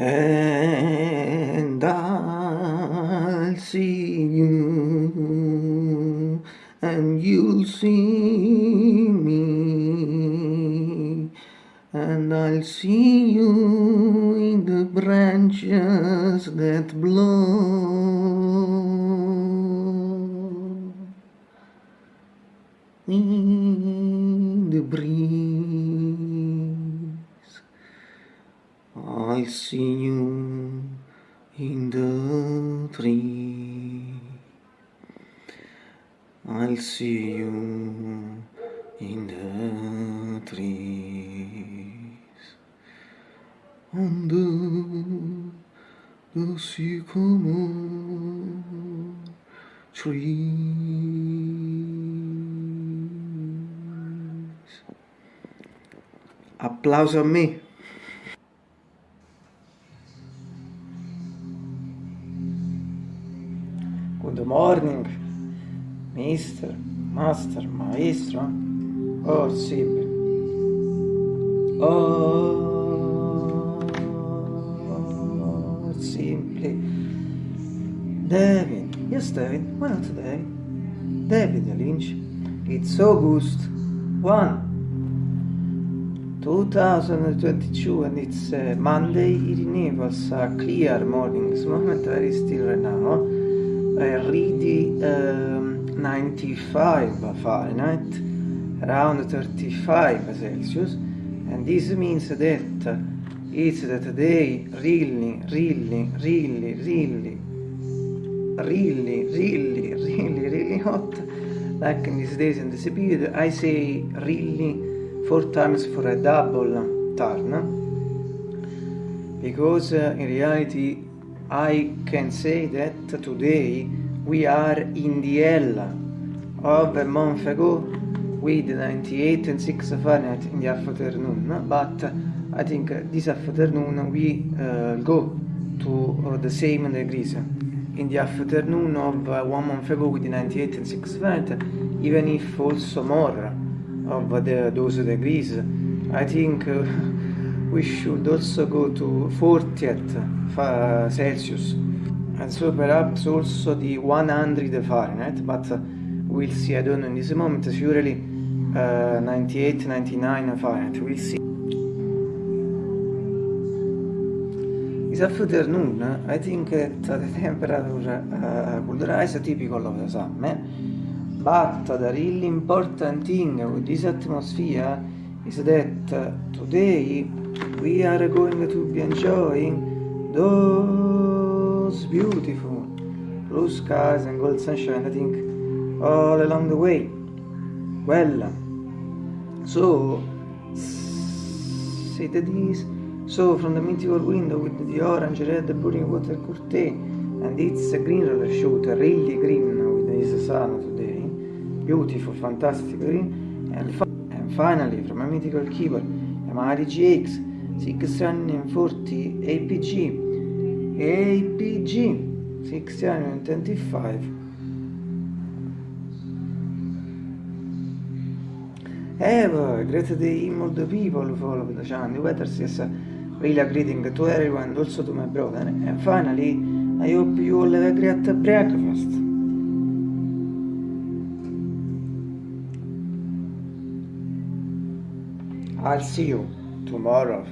and I'll see you and you'll see me. And I'll see you in the branches that blow. In the breeze You in the I'll see you in the trees on the, the sycamore trees. Applauso a me. Good morning, mister, master, maestro. Oh, sì. Oh, simply. David. Yes, David. Why not today? David Lynch. It's August 1. 2022 and it's uh, Monday in Naples, a clear morning, it's moment very still right now, already um, 95 Fahrenheit, around 35 Celsius, and this means that it's that day really, really, really, really, really, really, really, really hot, like in these days in this period, I say really four times for a double turn, because uh, in reality I can say that today we are in the hell of a month ago with 98 and 6 Fahrenheit in the afternoon, but I think this afternoon we uh, go to uh, the same degrees. In the afternoon of uh, one month ago with 98 and 6 Fahrenheit, even if also more of the, those degrees, I think uh, we should also go to 40th Celsius. And so perhaps also the 100 Fahrenheit, but we'll see, I don't know in this moment, surely uh, 98, 99 Fahrenheit, we'll see. This afternoon, I think that the temperature uh, could rise typical of the summer, but the really important thing with this atmosphere is that today we are going to be enjoying those beautiful blue skies and gold sunshine, I think, all along the way. Well, so, see that is, so from the mythical window with the orange, red, burning water curtain, and it's a green roller shooter, really green with this sun today, beautiful, fantastic green, and, fi and finally from a mythical keyboard, Yamaha GX 640 APG, APG 625 Ever, great day the people follow the channel. The weather is really greeting to everyone, also to my brother. And finally, I hope you all have a great breakfast. I'll see you tomorrow.